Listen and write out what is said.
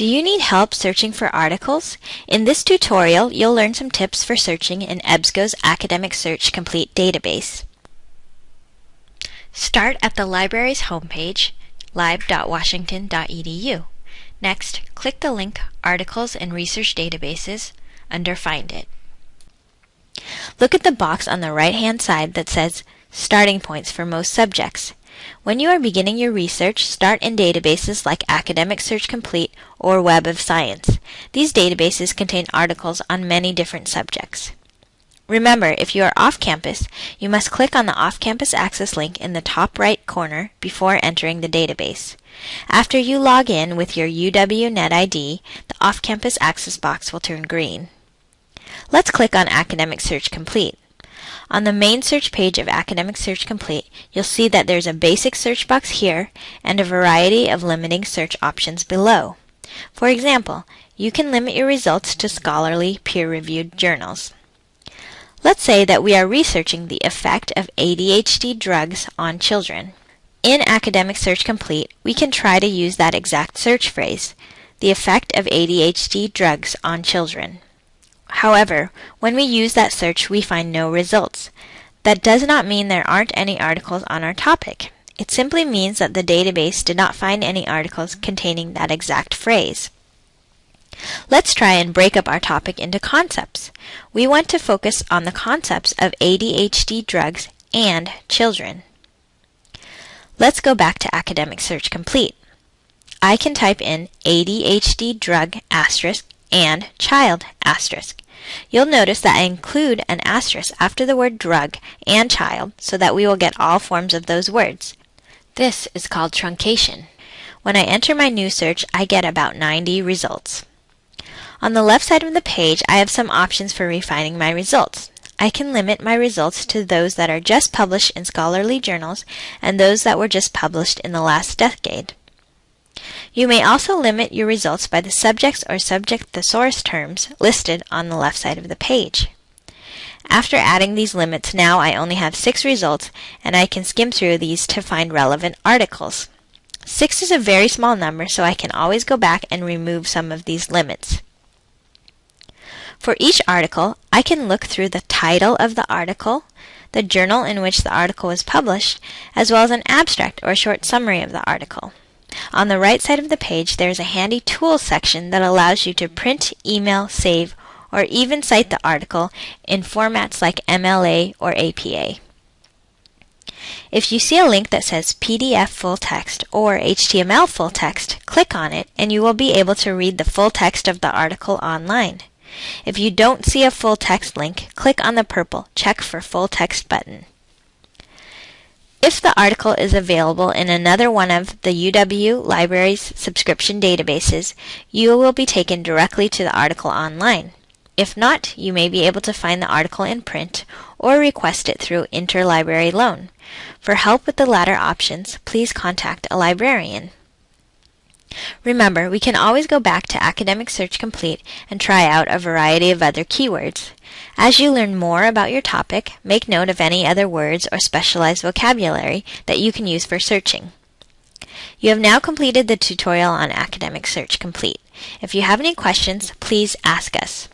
Do you need help searching for articles? In this tutorial, you'll learn some tips for searching in EBSCO's Academic Search Complete database. Start at the library's homepage, lib.washington.edu. Next, click the link Articles and Research Databases under Find It. Look at the box on the right-hand side that says Starting Points for most subjects. When you are beginning your research, start in databases like Academic Search Complete or Web of Science. These databases contain articles on many different subjects. Remember, if you are off campus, you must click on the Off Campus Access link in the top right corner before entering the database. After you log in with your UW NetID, the Off Campus Access box will turn green. Let's click on Academic Search Complete. On the main search page of Academic Search Complete, you'll see that there's a basic search box here and a variety of limiting search options below. For example, you can limit your results to scholarly, peer-reviewed journals. Let's say that we are researching the effect of ADHD drugs on children. In Academic Search Complete, we can try to use that exact search phrase, the effect of ADHD drugs on children. However, when we use that search, we find no results. That does not mean there aren't any articles on our topic. It simply means that the database did not find any articles containing that exact phrase. Let's try and break up our topic into concepts. We want to focus on the concepts of ADHD drugs and children. Let's go back to Academic Search Complete. I can type in ADHD drug asterisk and child asterisk. You'll notice that I include an asterisk after the word drug and child so that we will get all forms of those words. This is called truncation. When I enter my new search, I get about 90 results. On the left side of the page, I have some options for refining my results. I can limit my results to those that are just published in scholarly journals and those that were just published in the last decade. You may also limit your results by the subjects or subject thesaurus terms listed on the left side of the page. After adding these limits, now I only have six results, and I can skim through these to find relevant articles. Six is a very small number, so I can always go back and remove some of these limits. For each article, I can look through the title of the article, the journal in which the article was published, as well as an abstract or short summary of the article. On the right side of the page, there is a handy Tools section that allows you to print, email, save, or even cite the article in formats like MLA or APA. If you see a link that says PDF full text or HTML full text, click on it and you will be able to read the full text of the article online. If you don't see a full text link, click on the purple Check for Full Text button. If the article is available in another one of the UW Library's subscription databases, you will be taken directly to the article online. If not, you may be able to find the article in print or request it through interlibrary loan. For help with the latter options, please contact a librarian. Remember, we can always go back to Academic Search Complete and try out a variety of other keywords. As you learn more about your topic, make note of any other words or specialized vocabulary that you can use for searching. You have now completed the tutorial on Academic Search Complete. If you have any questions, please ask us.